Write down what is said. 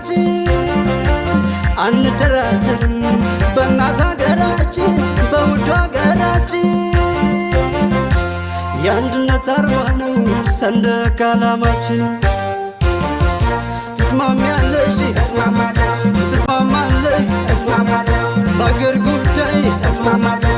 ሀገራችን አንደራደርም፣ በእናት ሀገራችን በውድ ሀገራችን የአንድነት አርማ ነው ሰንደቅ ዓላማችን። ትስማሚያለሽ? እስማማለሁ። ትስማማለህ? እስማማለሁ። በአገር ጉዳይ እስማማለሁ።